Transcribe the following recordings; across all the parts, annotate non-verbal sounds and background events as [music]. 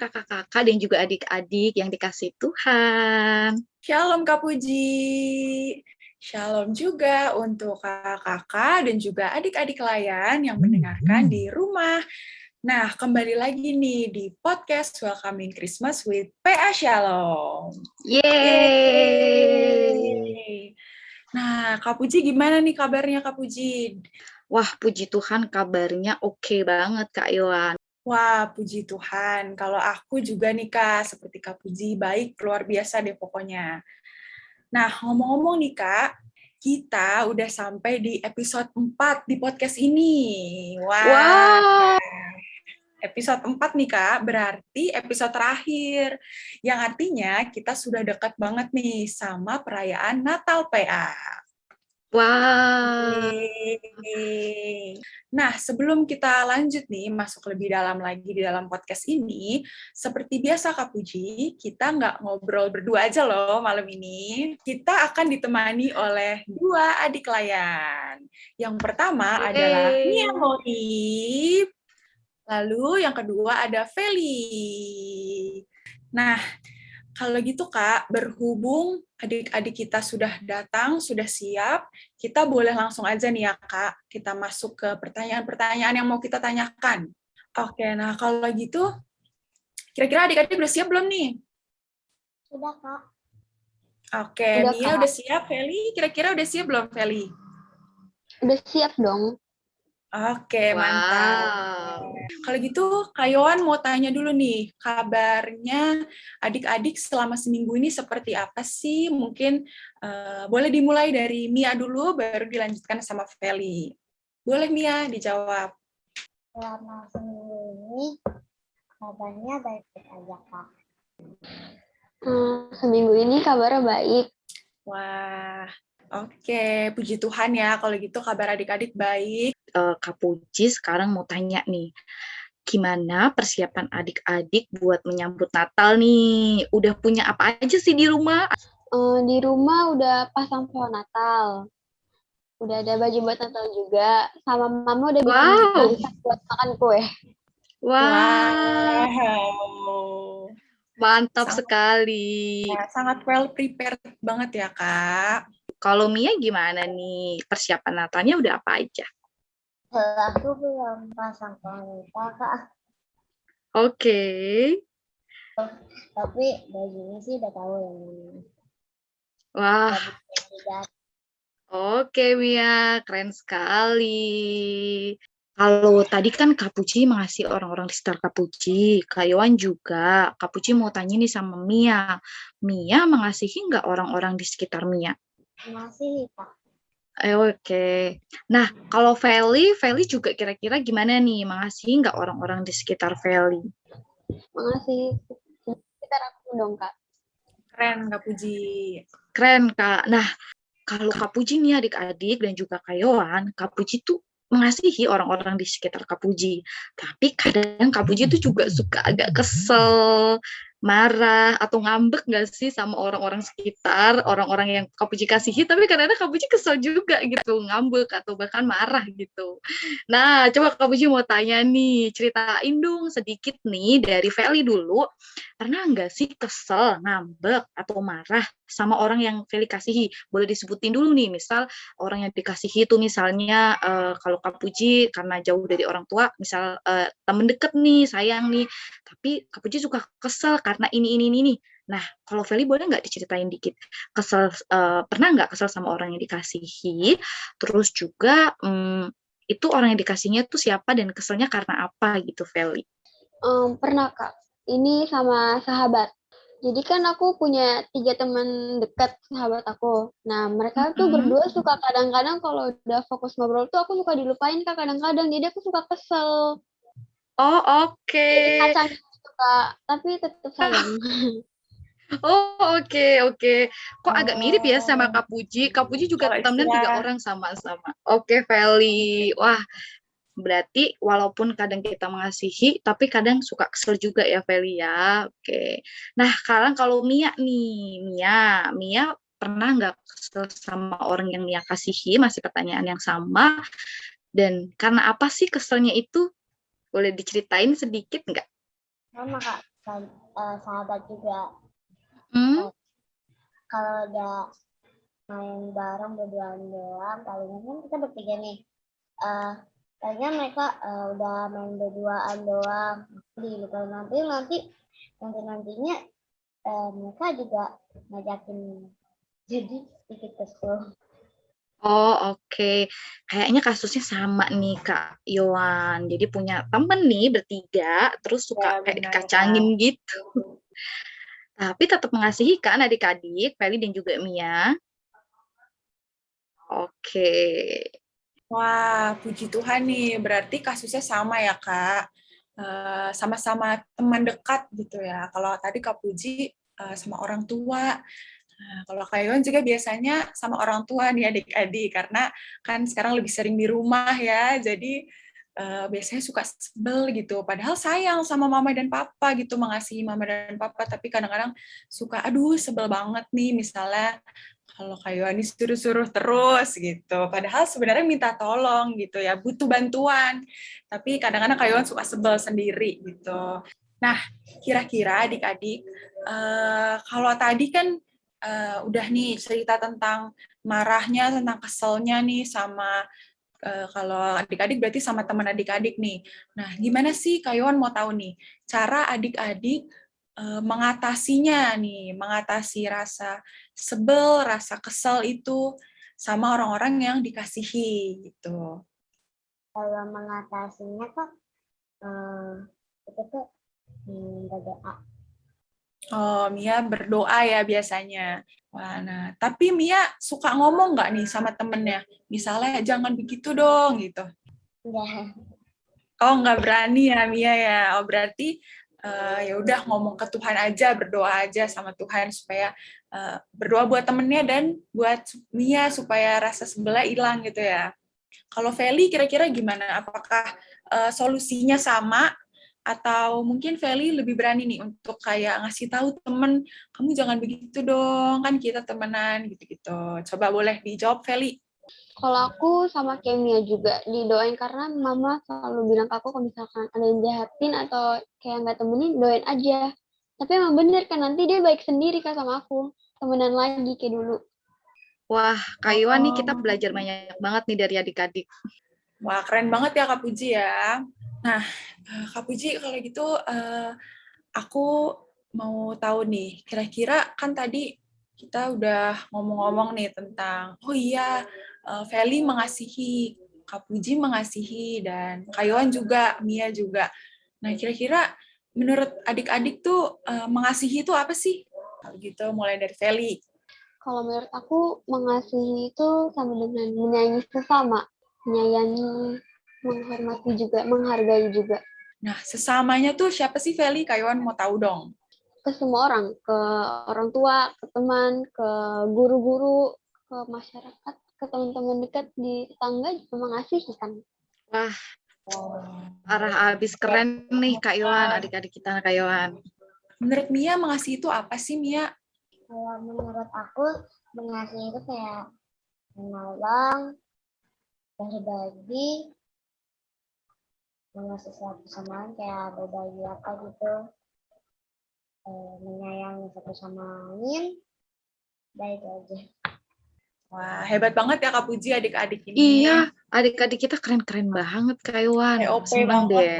kakak-kakak dan juga adik-adik yang dikasih Tuhan. Shalom Kak Puji. Shalom juga untuk kakak-kakak dan juga adik-adik layan yang mendengarkan di rumah. Nah, kembali lagi nih di podcast Welcoming Christmas with PA Shalom. Yeay! Nah, Kak Puji gimana nih kabarnya Kak Puji? Wah, puji Tuhan kabarnya oke okay banget Kak Iwan. Wah, puji Tuhan. Kalau aku juga nih, Kak, seperti Kak Puji, baik, luar biasa deh pokoknya. Nah, ngomong-ngomong nih, Kak, kita udah sampai di episode 4 di podcast ini. Wah. Wow. Episode 4 nih, Kak, berarti episode terakhir. Yang artinya kita sudah dekat banget nih sama perayaan Natal PA. Wow. Nah, sebelum kita lanjut nih, masuk lebih dalam lagi di dalam podcast ini, seperti biasa Kak Puji, kita nggak ngobrol berdua aja loh malam ini. Kita akan ditemani oleh dua adik layan. Yang pertama hey. adalah Mia Mori, lalu yang kedua ada Feli. Nah, kalau gitu Kak, berhubung adik-adik kita sudah datang, sudah siap, kita boleh langsung aja nih ya Kak, kita masuk ke pertanyaan-pertanyaan yang mau kita tanyakan. Oke, nah kalau gitu, kira-kira adik-adik udah siap belum nih? Sudah Kak. Oke, udah, Mia Kak. udah siap, Feli? Kira-kira udah siap belum, Feli? Udah siap dong. Oke, wow. mantap. Kalau gitu, Kayoan mau tanya dulu nih, kabarnya adik-adik selama seminggu ini seperti apa sih? Mungkin uh, boleh dimulai dari Mia dulu, baru dilanjutkan sama Feli. Boleh Mia dijawab. Selama seminggu ini, kabarnya baik-baik aja, Kak. Hmm, seminggu ini kabarnya baik. Wah, Oke, puji Tuhan ya. Kalau gitu kabar adik-adik baik. Uh, Kak Puji sekarang mau tanya nih, gimana persiapan adik-adik buat menyambut Natal nih? Udah punya apa aja sih di rumah? Uh, di rumah udah pasang pohon Natal. Udah ada baju buat Natal juga. Sama mama udah wow. bikin buat makan kue. Wow. wow. Mantap sangat, sekali. Ya, sangat well prepared banget ya, Kak. Kalau Mia gimana nih? Persiapan Natalnya udah apa aja? Aku belum pasang wanita, Kak. Oke. Okay. Tapi bajunya sih udah tahu yang ini. Wah. Oke, Mia. Keren sekali. Kalau tadi kan Kapuci mengasih orang-orang di sekitar Kapuci, Kak Yohan juga. Kapuci mau tanya nih sama Mia. Mia mengasihi nggak orang-orang di sekitar Mia? Masih, Pak. Eh, Oke. Okay. Nah, kalau Feli, Feli juga kira-kira gimana nih? Mengasihi nggak orang-orang di sekitar Feli? Mengasihi sekitar aku dong, Kak. Keren, Kak Puji. Keren, Kak. Nah, kalau Kak Puji nih adik-adik dan juga Kak Yohan, Kak Puji tuh mengasihi orang-orang di sekitar Kak Puji. Tapi kadang Kak Puji tuh juga suka agak kesel, marah atau ngambek nggak sih sama orang-orang sekitar, orang-orang yang Kapuji kasihi, tapi kadang-kadang Kapuji kesel juga gitu, ngambek atau bahkan marah gitu. Nah, coba Kapuji mau tanya nih, ceritain dong sedikit nih dari Feli dulu, pernah nggak sih kesel, ngambek, atau marah sama orang yang Feli kasihi? Boleh disebutin dulu nih, misal orang yang dikasihi itu misalnya uh, kalau Kapuji karena jauh dari orang tua, misal uh, temen deket nih, sayang nih, tapi Kapuji suka kesel karena ini ini ini. Nah, kalau Feli boleh nggak diceritain dikit kesel uh, pernah nggak kesel sama orang yang dikasihi? Terus juga um, itu orang yang dikasihnya tuh siapa dan keselnya karena apa gitu, Feli? Um, pernah kak. Ini sama sahabat. Jadi kan aku punya tiga teman dekat sahabat aku. Nah mereka tuh mm -hmm. berdua suka kadang-kadang kalau udah fokus ngobrol tuh aku suka dilupain kak kadang-kadang. Jadi aku suka kesel. Oh oke. Okay. Suka, tapi tetap sayang. [laughs] Oh oke okay, oke. Okay. Kok agak mirip ya sama Kak Puji? Kak Puji juga oh, temen tiga orang sama-sama. Oke okay, Feli. Wah berarti walaupun kadang kita mengasihi, tapi kadang suka kesel juga ya Feli ya. Oke. Okay. Nah sekarang kalau Mia nih, Mia, Mia pernah nggak kesel sama orang yang Mia kasihi? Masih pertanyaan yang sama. Dan karena apa sih keselnya itu? Boleh diceritain sedikit nggak? Sama kak sa- eh, sahabat juga. Hmm? Kalau udah main bareng berduaan doang, palingan kan kita bertiga nih. Eh, palingan mereka eh, udah main berduaan doang. Di kalau nanti nanti nanti nantinya eh, mereka juga ngajakin jadi sedikit kesel. Oh, oke. Kayaknya kasusnya sama nih, Kak Yohan. Jadi punya temen nih bertiga, terus suka Ya, kayak benar, dikacangin gitu. Tapi tetap mengasihi kan adik-adik, Feli dan juga Mia. Oke. Wah, puji Tuhan nih. Berarti kasusnya sama ya, Kak. Eh, Sama-sama teman dekat gitu ya. Kalau tadi Kak Puji eh, sama orang tua. Nah, kalau Kak Iwan juga biasanya sama orang tua nih adik-adik. Karena kan sekarang lebih sering di rumah ya. Jadi eh, biasanya suka sebel gitu. Padahal sayang sama mama dan papa gitu. Mengasihi mama dan papa. Tapi kadang-kadang suka, aduh sebel banget nih. Misalnya kalau Kak Yohanis suruh-suruh terus gitu. Padahal sebenarnya minta tolong gitu ya, butuh bantuan. Tapi kadang-kadang Kak Yohan suka sebel sendiri gitu. Nah, kira-kira adik-adik, eh, kalau tadi kan eh, udah nih cerita tentang marahnya, tentang keselnya nih sama eh, kalau adik-adik berarti sama teman adik-adik nih. Nah, gimana sih Kak Yohan mau tahu nih cara adik-adik eh, mengatasinya nih, mengatasi rasa sebel, rasa kesel itu sama orang-orang yang dikasihi gitu. Kalau mengatasinya kok eh, kita tuh hmm. Oh, Mia berdoa ya biasanya. Wah, nah, tapi Mia suka ngomong nggak nih sama temennya? Misalnya, jangan begitu dong, gitu. Udah Oh, nggak berani ya Mia ya. Oh, berarti eh, ya udah ngomong ke Tuhan aja, berdoa aja sama Tuhan supaya eh, berdoa buat temennya dan buat Mia supaya rasa sebelah hilang gitu ya. Kalau Feli kira-kira gimana? Apakah eh, solusinya sama atau mungkin Feli lebih berani nih untuk kayak ngasih tahu temen kamu jangan begitu dong kan kita temenan gitu-gitu. Coba boleh dijawab Feli. Kalau aku sama kayak Mia juga didoain karena mama selalu bilang ke aku kalau misalkan ada yang jahatin atau kayak nggak temenin doain aja. Tapi emang bener kan nanti dia baik sendiri kan sama aku temenan lagi kayak dulu. Wah, Kak Iwan nih kita Oh. belajar banyak banget nih dari adik-adik. Wah, keren banget ya Kak Puji ya. Nah, eh, Kak Puji kalau gitu eh, aku mau tahu nih, kira-kira kan tadi kita udah ngomong-ngomong nih tentang, oh iya, eh, Feli mengasihi, Kak Puji mengasihi, dan Kak Yohan juga, Mia juga. Nah, kira-kira menurut adik-adik tuh mengasihi itu apa sih? Kalau gitu, mulai dari Feli. Kalau menurut aku mengasihi itu sama dengan menyayangi sesama, menyayangi, menghormati juga, menghargai juga Nah, sesamanya tuh siapa sih Feli? Kak Yohan mau tahu dong. ke semua orang, ke orang tua, ke teman, ke guru-guru, ke masyarakat, ke teman-teman dekat di tetangga juga mengasihi kan. Wah, Oh. arah abis keren nih Kak Iwan, adik-adik kita Kak Iwan. Menurut Mia, mengasihi itu apa sih, Mia? Kalau menurut aku mengasihi itu kayak menolong, berbagi, sama lain kayak berbagi apa gitu, eh, menyayangi satu sama lain, baik aja. Wah, hebat banget ya Kak Puji adik-adik ini. Iya, adik-adik kita keren-keren banget Kak Iwan. Senang deh.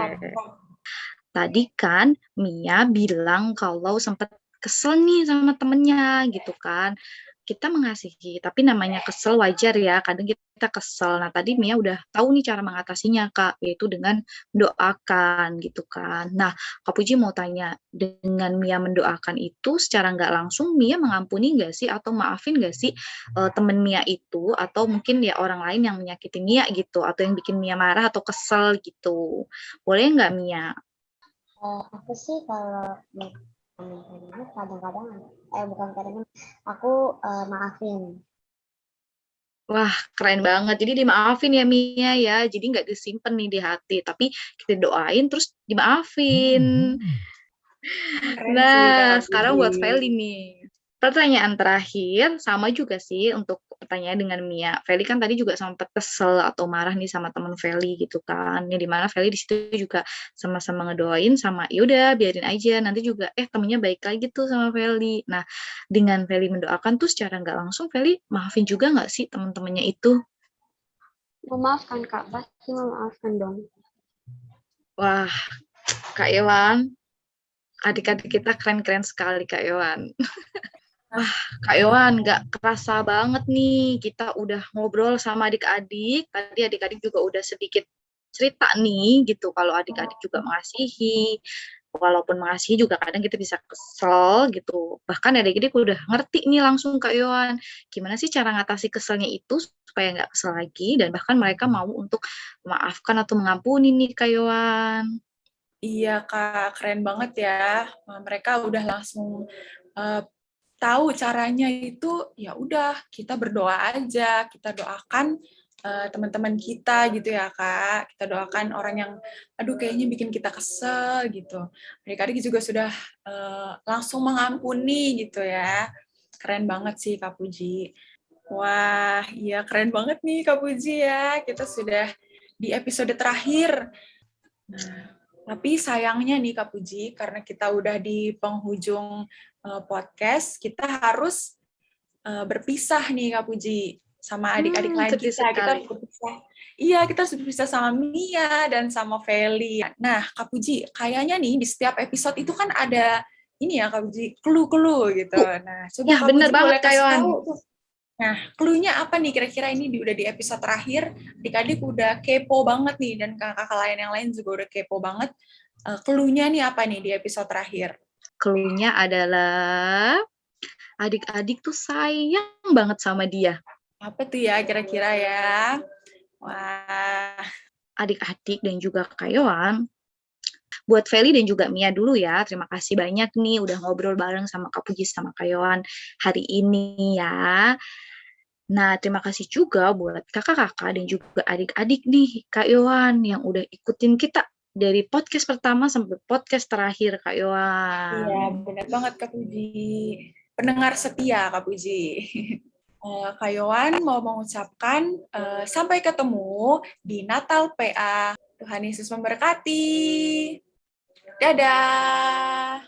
Tadi kan Mia bilang kalau sempat kesel nih sama temennya gitu kan. Kita mengasihi, tapi namanya kesel wajar ya. Kadang kita kesel. Nah tadi Mia udah tahu nih cara mengatasinya Kak, yaitu dengan mendoakan gitu kan. Nah Kak Puji mau tanya, dengan Mia mendoakan itu secara nggak langsung Mia mengampuni nggak sih atau maafin nggak sih eh, temen Mia itu atau mungkin ya orang lain yang menyakiti Mia gitu atau yang bikin Mia marah atau kesel gitu. Boleh nggak Mia? Eh, aku sih kalau kadang-kadang, eh bukan kadang aku eh, maafin. Wah, keren banget. Jadi dimaafin ya Mia ya. Jadi nggak disimpan nih di hati, tapi kita doain terus dimaafin. Sih, Nah, Kak sekarang buat. Feli nih. pertanyaan terakhir sama juga sih untuk pertanyaan dengan Mia. Feli kan tadi juga sempat kesel atau marah nih sama teman Feli gitu kan. Yang di mana Feli di situ juga sama-sama ngedoain sama yaudah biarin aja nanti juga eh temennya baik lagi tuh sama Feli. Nah dengan Feli mendoakan tuh secara nggak langsung Feli maafin juga nggak sih teman-temannya itu? Memaafkan kak, pasti memaafkan dong. Wah, Kak Iwan, adik-adik kita keren-keren sekali Kak Iwan. [laughs] Wah, Kak Iwan, nggak kerasa banget nih kita udah ngobrol sama adik-adik. Tadi adik-adik juga udah sedikit cerita nih gitu kalau adik-adik juga mengasihi. Walaupun mengasihi juga kadang kita bisa kesel gitu. Bahkan adik-adik udah ngerti nih langsung Kak Iwan. Gimana sih cara ngatasi keselnya itu supaya nggak kesel lagi dan bahkan mereka mau untuk memaafkan atau mengampuni nih Kak Iwan. Iya Kak, keren banget ya. Mereka udah langsung uh, tahu caranya itu ya udah kita berdoa aja, kita doakan uh, teman-teman kita gitu ya kak, kita doakan orang yang aduh kayaknya bikin kita kesel gitu. Adik-adik juga sudah uh, langsung mengampuni gitu ya, keren banget sih Kak Puji. Wah, iya keren banget nih Kak Puji ya, kita sudah di episode terakhir. Nah, tapi sayangnya nih Kak Puji, karena kita udah di penghujung uh, podcast, kita harus uh, berpisah nih Kak Puji sama adik-adik hmm, lain kita. Sekali. Kita berpisah. Iya, kita harus berpisah sama Mia dan sama Feli. Nah, Kak Puji, kayaknya nih di setiap episode itu kan ada ini ya Kak Puji, clue-clue gitu. Nah, coba ya, Kak bener Puji banget Kak Nah, clue-nya apa nih kira-kira ini di, udah di episode terakhir, adik-adik udah kepo banget nih, dan kakak-kakak lain yang lain juga udah kepo banget. Uh, clue-nya nih apa nih di episode terakhir? Clue-nya adalah adik-adik tuh sayang banget sama dia. Apa tuh ya kira-kira ya? Wah. Adik-adik dan juga Kayoan, buat Feli dan juga Mia dulu ya. Terima kasih banyak nih udah ngobrol bareng sama Kak Puji sama Kayoan hari ini ya. Nah, terima kasih juga buat kakak-kakak dan juga adik-adik nih, Kak Yohan, yang udah ikutin kita dari podcast pertama sampai podcast terakhir Kak Yohan. Iya, benar banget Kak Puji. Pendengar setia Kak Puji. Uh, [laughs] Kak Yohan mau mengucapkan uh, sampai ketemu di Natal PA. Tuhan Yesus memberkati. Dadah.